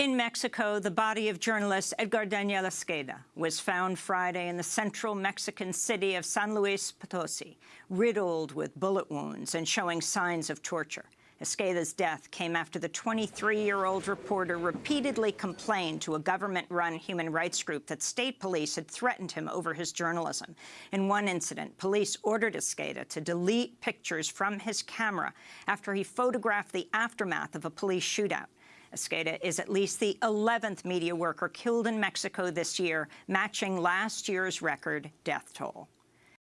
In Mexico, the body of journalist Edgar Daniel Esqueda was found Friday in the central Mexican city of San Luis Potosi, riddled with bullet wounds and showing signs of torture. Esqueda's death came after the 23-year-old reporter repeatedly complained to a government-run human rights group that state police had threatened him over his journalism. In one incident, police ordered Esqueda to delete pictures from his camera after he photographed the aftermath of a police shootout. Esqueda is at least the 11th media worker killed in Mexico this year, matching last year's record death toll.